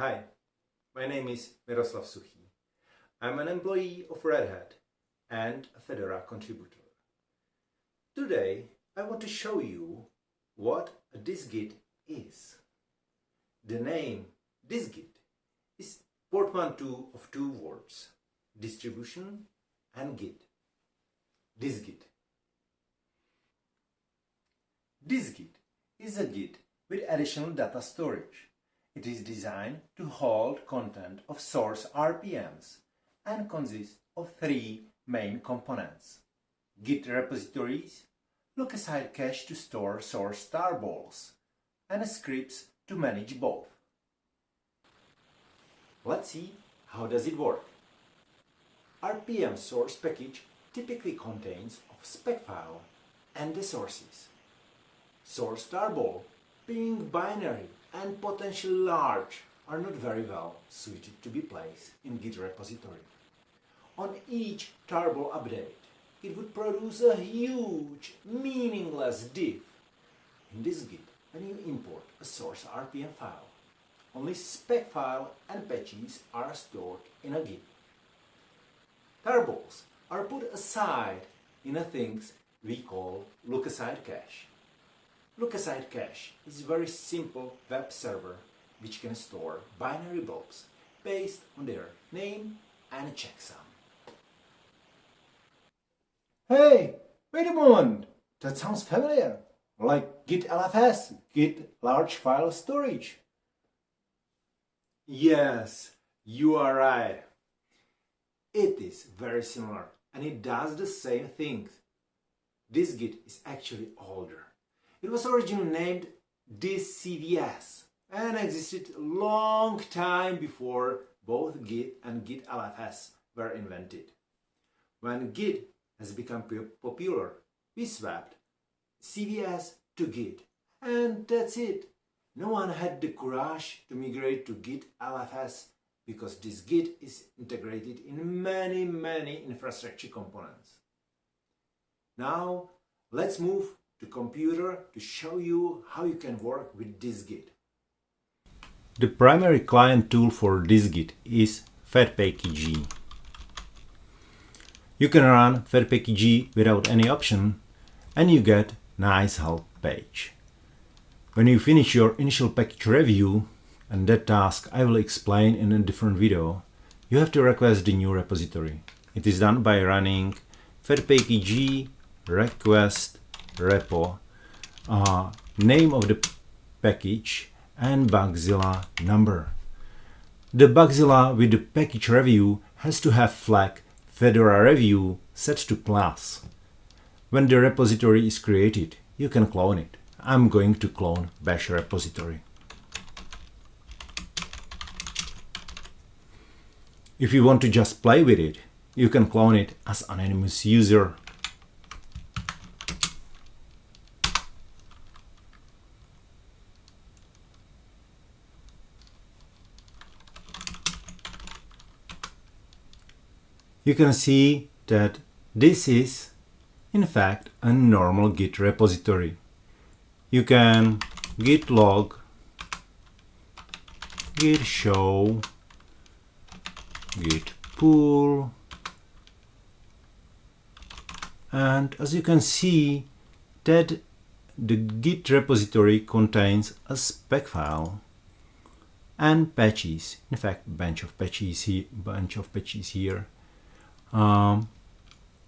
Hi, my name is Miroslav Suchý. I'm an employee of Red Hat and a Fedora contributor. Today I want to show you what a dist-git is. The name dist-git is portmanteau of two words, distribution and git. Dist-git. Dist-git is a git with additional data storage. It is designed to hold content of source RPMs and consists of three main components. Git repositories, look-aside cache to store source tarballs, and scripts to manage both. Let's see how does it work. RPM source package typically contains of spec file and the sources. Source tarball being binary and potentially large are not very well suited to be placed in Git repository. On each tarball update, it would produce a huge, meaningless diff. In dist-git, when you import a source RPM file, only spec file and patches are stored in a Git. Tarballs are put aside in a things we call look-aside cache. Look-aside cache is a very simple web server which can store binary blobs based on their name and a checksum. Hey, wait a moment! That sounds familiar. Like Git LFS, Git Large File Storage. Yes, you are right. It is very similar and it does the same things. dist-git is actually older. It was originally named distcvs and existed a long time before both Git and Git LFS were invented. When Git has become popular, we swapped CVS to Git and that's it. No one had the courage to migrate to Git LFS because dist-git is integrated in many, many infrastructure components. Now let's move to computer to show you how you can work with dist-git. The primary client tool for dist-git is fedpkg. You can run fedpkg without any option and you get nice help page. When you finish your initial package review, and that task I will explain in a different video, you have to request the new repository. It is done by running fedpkg request repo, uh, name of the package and Bugzilla number. The Bugzilla with the package review has to have flag Fedora review set to class. When the repository is created, you can clone it. I'm going to clone bash repository. If you want to just play with it, you can clone it as anonymous user you can see that this is in fact a normal git repository. You can git log, git show, git pull, and as you can see that the git repository contains a spec file and patches in fact bunch of patches here bunch of patches here um,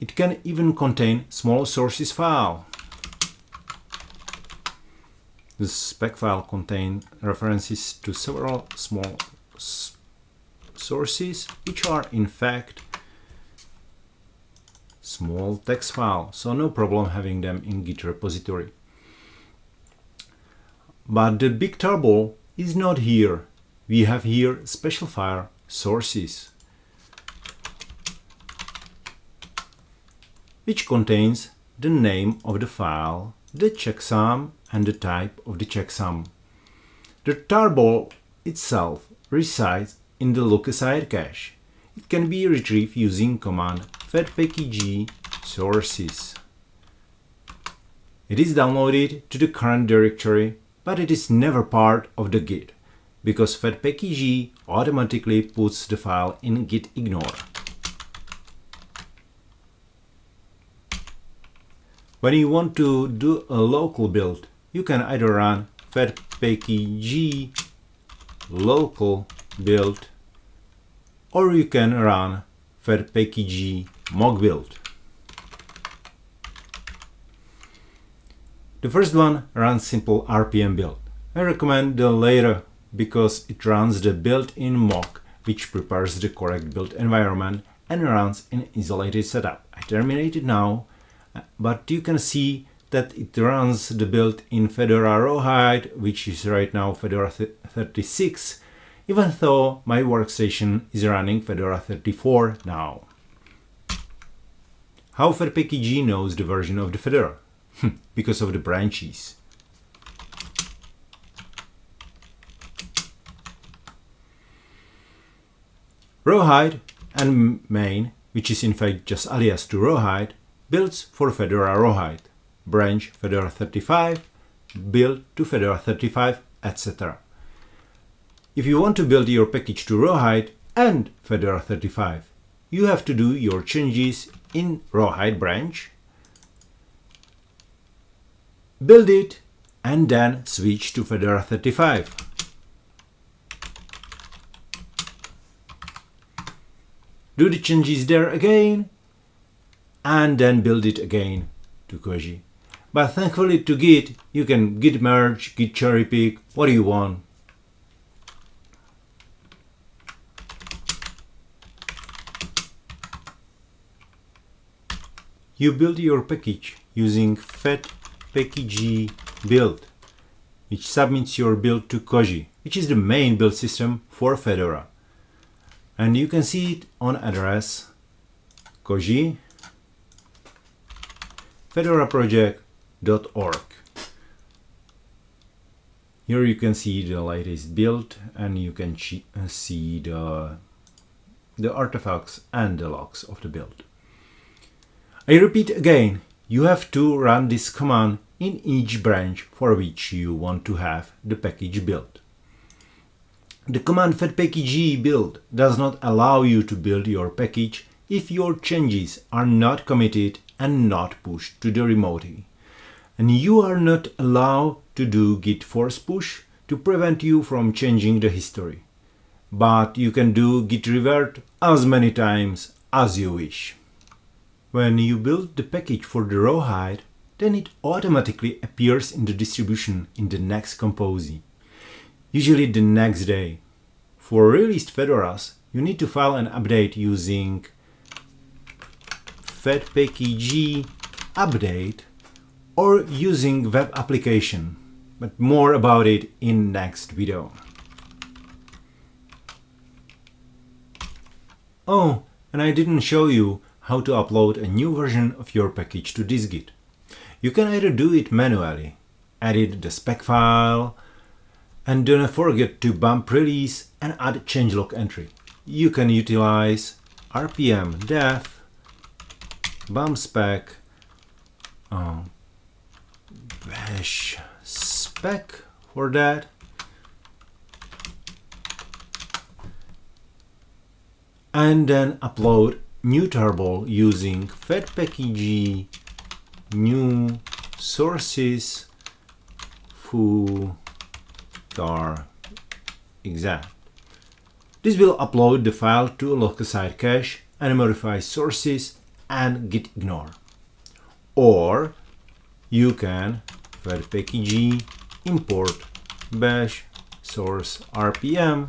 it can even contain small sources file. The spec file contains references to several small sources, which are in fact small text file, so no problem having them in Git repository. But the big trouble is not here. We have here special file sources. Which contains the name of the file, the checksum and the type of the checksum. The tarball itself resides in the look-aside cache. It can be retrieved using command fedpkg sources. It is downloaded to the current directory, but it is never part of the Git. because fedpkg automatically puts the file in git When you want to do a local build, you can either run fedpkg local build or you can run fedpkg mock build. The first one runs simple RPM build. I recommend the later because it runs the built-in mock which prepares the correct build environment and runs in isolated setup. I terminate it now, but you can see that it runs the build in Fedora Rawhide, which is right now Fedora 36, even though my workstation is running Fedora 34 now. How fedpkg knows the version of the Fedora? Hmm, because of the branches. Rawhide and main, which is in fact just alias to Rawhide, builds for Fedora Rawhide, branch Fedora 35, build to Fedora 35, etc. If you want to build your package to Rawhide and Fedora 35, you have to do your changes in Rawhide branch, build it, and then switch to Fedora 35. do the changes there again, and then build it again to Koji. But thankfully to Git, you can git merge, git cherry pick, what do you want. You build your package using fedpkg build, which submits your build to Koji, which is the main build system for Fedora and you can see it on address koji fedoraproject.org here you can see the latest build and you can uh, see the the artifacts and the logs of the build. I repeat again you have to run this command in each branch for which you want to have the package built. The command fedpkg build does not allow you to build your package if your changes are not committed and not pushed to the remote. And you are not allowed to do git force push to prevent you from changing the history. But you can do git revert as many times as you wish. When you build the package for the rawhide, then it automatically appears in the distribution in the next compose usually the next day. For released Fedoras, you need to file an update using fedpkg update or using web application, but more about it in next video. Oh, and I didn't show you how to upload a new version of your package to dist-git. You can either do it manually, edit the spec file, and don't forget to bump release and add changelog entry. You can utilize rpmdev bump spec uh, bash spec for that and then upload new tarball using fedpkg new sources foo star exact. This will upload the file to a look-aside cache and modify sources and git ignore. Or you can fedpkg import bash source rpm.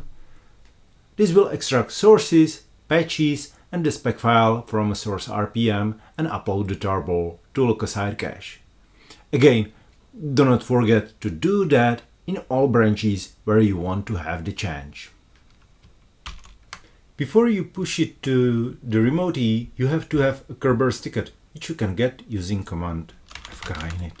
This will extract sources, patches, and the spec file from a source RPM and upload the tarball to look-aside cache. Again, do not forget to do that in all branches where you want to have the change. Before you push it to the remote E, you have to have a Kerberos ticket, which you can get using command fkinit.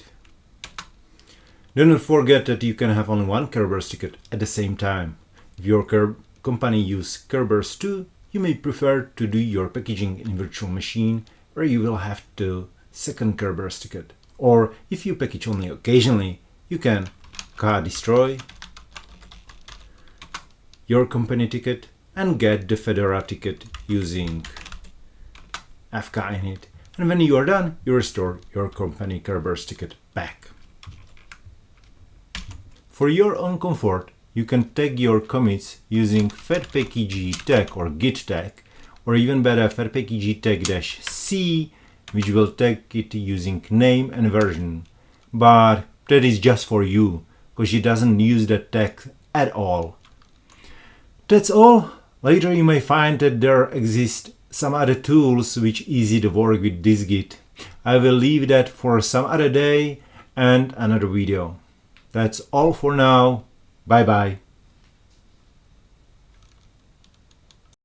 Do not forget that you can have only one Kerberos ticket at the same time. If your company use Kerberos too, you may prefer to do your packaging in virtual machine where you will have the second Kerberos ticket. Or if you package only occasionally, you can destroy your company ticket and get the Fedora ticket using fkinit. And when you are done, you restore your company Kerberos ticket back. For your own comfort, you can tag your commits using fedpkg tag or git tag, or even better fedpkg tag-c, which will tag it using name and version. But that is just for you, because it doesn't use that tag at all. That's all. Later you may find that there exist some other tools which easy to work with dist-git. I will leave that for some other day and another video. That's all for now. Bye bye.